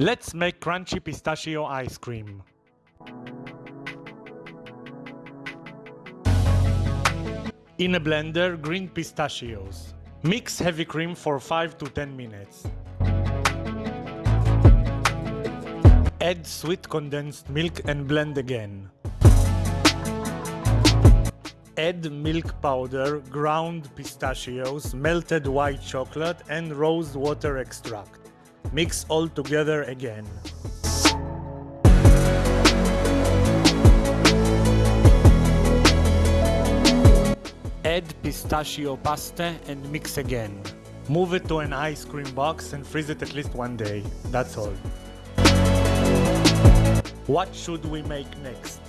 Let's make crunchy pistachio ice cream. In a blender, green pistachios. Mix heavy cream for 5 to 10 minutes. Add sweet condensed milk and blend again. Add milk powder, ground pistachios, melted white chocolate and rose water extract. Mix all together again. Add pistachio pasta and mix again. Move it to an ice cream box and freeze it at least one day. That's all. What should we make next?